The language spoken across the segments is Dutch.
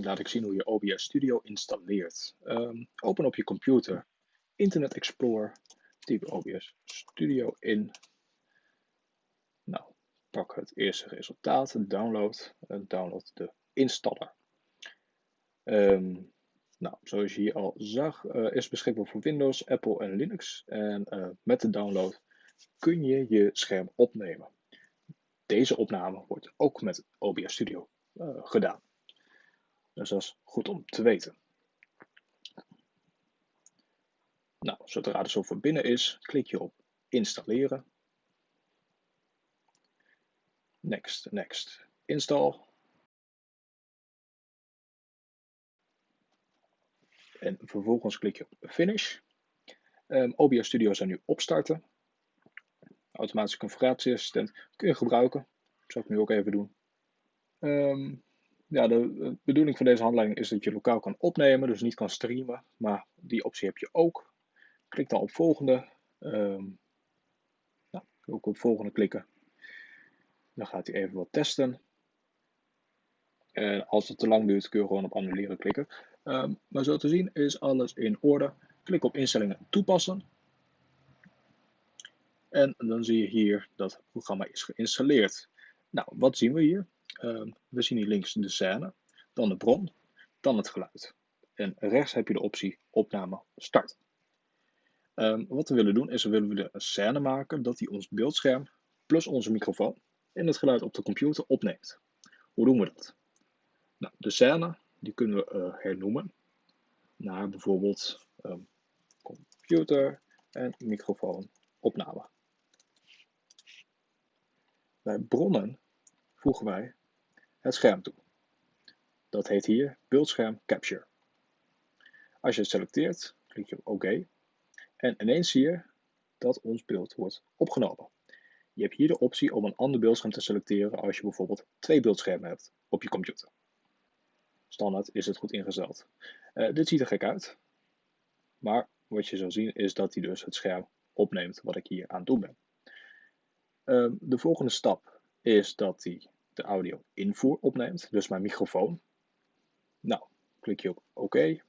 laat ik zien hoe je OBS Studio installeert. Um, open op je computer Internet Explorer, typ OBS Studio in. Nou, pak het eerste resultaat, download en download de installer. Um, nou, zoals je hier al zag, uh, is beschikbaar voor Windows, Apple en Linux. En uh, met de download kun je je scherm opnemen. Deze opname wordt ook met OBS Studio uh, gedaan. Dus dat is goed om te weten. Nou, zodra de software binnen is, klik je op installeren. Next, next, install. En vervolgens klik je op finish. Um, OBS Studio zou nu opstarten. Automatische configuratieassistent kun je gebruiken. Dat zal ik nu ook even doen. Um, ja, de bedoeling van deze handleiding is dat je lokaal kan opnemen, dus niet kan streamen. Maar die optie heb je ook. Klik dan op volgende. Um, nou, ook op volgende klikken. Dan gaat hij even wat testen. En als het te lang duurt, kun je gewoon op annuleren klikken. Um, maar zo te zien is alles in orde. Klik op instellingen toepassen. En dan zie je hier dat het programma is geïnstalleerd. Nou, wat zien we hier? Um, we zien hier links de scène, dan de bron, dan het geluid. En rechts heb je de optie opname start. Um, wat we willen doen is we willen een scène maken dat die ons beeldscherm plus onze microfoon en het geluid op de computer opneemt. Hoe doen we dat? Nou, de scène die kunnen we uh, hernoemen naar bijvoorbeeld um, computer en microfoon opname. Bij bronnen voegen wij het scherm toe. Dat heet hier beeldscherm capture. Als je het selecteert, klik je op OK en ineens zie je dat ons beeld wordt opgenomen. Je hebt hier de optie om een ander beeldscherm te selecteren als je bijvoorbeeld twee beeldschermen hebt op je computer. Standaard is het goed ingesteld. Uh, dit ziet er gek uit, maar wat je zal zien is dat hij dus het scherm opneemt wat ik hier aan het doen ben. Uh, de volgende stap is dat hij de audio invoer opneemt, dus mijn microfoon. Nou, klik je op OK.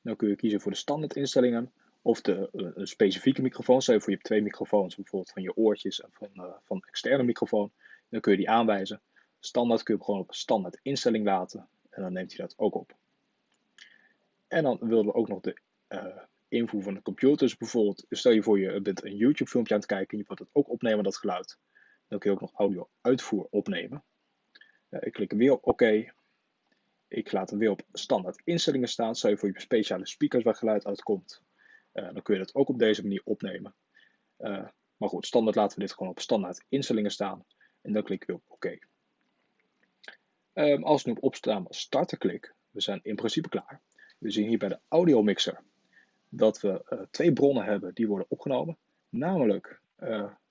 Dan kun je kiezen voor de standaard instellingen of de, een specifieke microfoon. Stel je voor je hebt twee microfoons, bijvoorbeeld van je oortjes en van, uh, van externe microfoon. Dan kun je die aanwijzen. Standaard kun je gewoon op standaard instelling laten en dan neemt hij dat ook op. En dan willen we ook nog de uh, invoer van de computer. Bijvoorbeeld, stel je voor je bent een YouTube filmpje aan het kijken en je wilt het ook opnemen, dat geluid. Dan kun je ook nog audio uitvoer opnemen. Uh, ik klik weer op OK. Ik laat hem weer op standaard instellingen staan. Stel je voor je speciale speakers waar geluid uitkomt. Uh, dan kun je dat ook op deze manier opnemen. Uh, maar goed, standaard laten we dit gewoon op standaard instellingen staan. En dan klik ik weer op OK. Um, als ik nu op opstaan starten klik, we zijn in principe klaar. We zien hier bij de audio mixer dat we twee bronnen hebben die worden opgenomen. Namelijk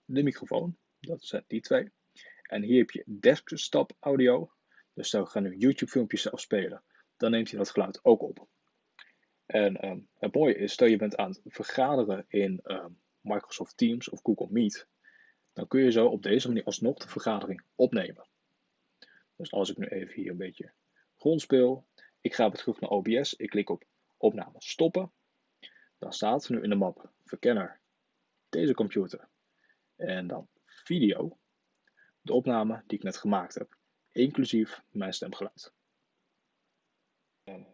de microfoon dat zijn die twee. En hier heb je desktop audio. Dus dan gaan nu YouTube filmpjes afspelen. Dan neemt hij dat geluid ook op. En um, het mooie is, stel je bent aan het vergaderen in um, Microsoft Teams of Google Meet. Dan kun je zo op deze manier alsnog de vergadering opnemen. Dus als ik nu even hier een beetje grondspeel. Ik ga weer terug naar OBS. Ik klik op opname stoppen. Dan staat nu in de map verkenner deze computer. En dan video de opname die ik net gemaakt heb, inclusief mijn stemgeluid.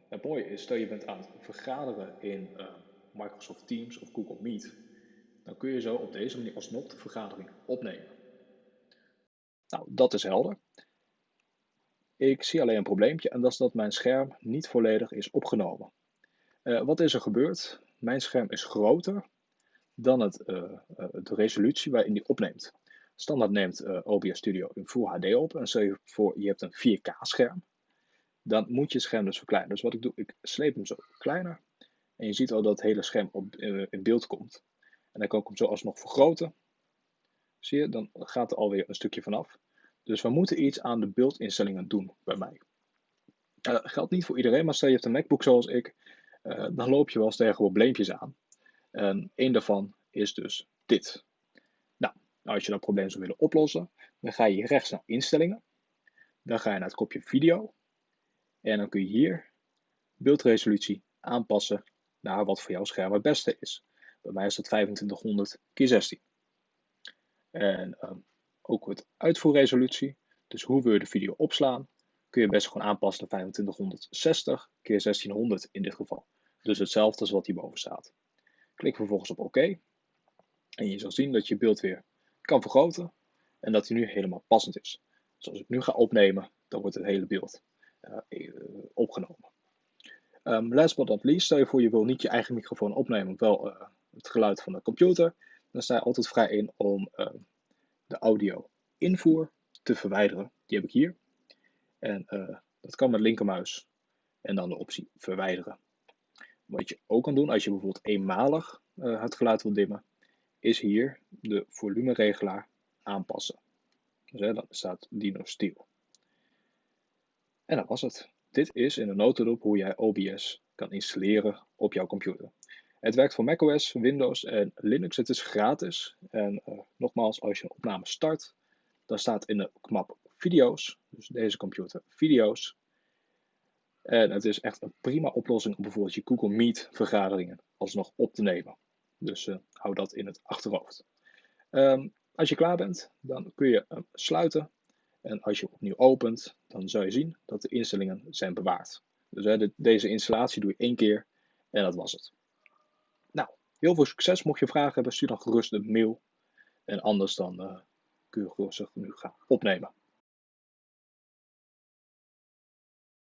Het mooie is, stel je bent aan het vergaderen in uh, Microsoft Teams of Google Meet, dan kun je zo op deze manier alsnog de vergadering opnemen. Nou, dat is helder. Ik zie alleen een probleempje en dat is dat mijn scherm niet volledig is opgenomen. Uh, wat is er gebeurd? Mijn scherm is groter dan het, uh, de resolutie waarin die opneemt. Standaard neemt eh, OBS Studio in Full HD op. En stel je voor, je hebt een 4K scherm. Dan moet je scherm dus verkleinen. Dus wat ik doe, ik sleep hem zo kleiner. En je ziet al dat het hele scherm op, uh, in beeld komt. En dan kan ik hem zo alsnog vergroten. Zie je, dan gaat er alweer een stukje vanaf. Dus we moeten iets aan de beeldinstellingen doen bij mij. Uh, dat geldt niet voor iedereen, maar stel je hebt een MacBook zoals ik. Dan loop je wel eens tegen probleempjes aan. En één daarvan is dus dit. Nou, als je dat probleem zou willen oplossen, dan ga je rechts naar instellingen. Dan ga je naar het kopje video. En dan kun je hier beeldresolutie aanpassen naar wat voor jouw scherm het beste is. Bij mij is dat 2500 x 16. En ehm, ook het uitvoerresolutie, dus hoe wil je de video opslaan, kun je best gewoon aanpassen naar 2560 x 1600 in dit geval. Dus hetzelfde als wat hierboven staat. Klik vervolgens op OK. En je zal zien dat je beeld weer kan vergroten en dat hij nu helemaal passend is. Dus als ik nu ga opnemen, dan wordt het hele beeld uh, opgenomen. Um, last but not least, stel je voor je wil niet je eigen microfoon opnemen, wel uh, het geluid van de computer. Dan sta je altijd vrij in om uh, de audio invoer te verwijderen. Die heb ik hier. En dat kan met linkermuis en dan de optie verwijderen. Wat je ook kan doen als je bijvoorbeeld eenmalig het geluid wil dimmen, is hier de volumeregelaar aanpassen. Dus hè, dan staat Dino Steel. En dat was het. Dit is in een notendop hoe jij OBS kan installeren op jouw computer. Het werkt voor macOS, Windows en Linux. Het is gratis. En uh, nogmaals, als je een opname start, dan staat in de map video's, dus deze computer video's. En het is echt een prima oplossing om bijvoorbeeld je Google Meet vergaderingen alsnog op te nemen. Dus uh, hou dat in het achterhoofd. Um, als je klaar bent, dan kun je hem sluiten. En als je opnieuw opent, dan zal je zien dat de instellingen zijn bewaard. Dus deze installatie doe je één keer en dat was het. Nou, heel veel succes. Mocht je vragen hebben, stuur dan gerust een mail. En anders dan uh, kun je gerust nu gaan opnemen.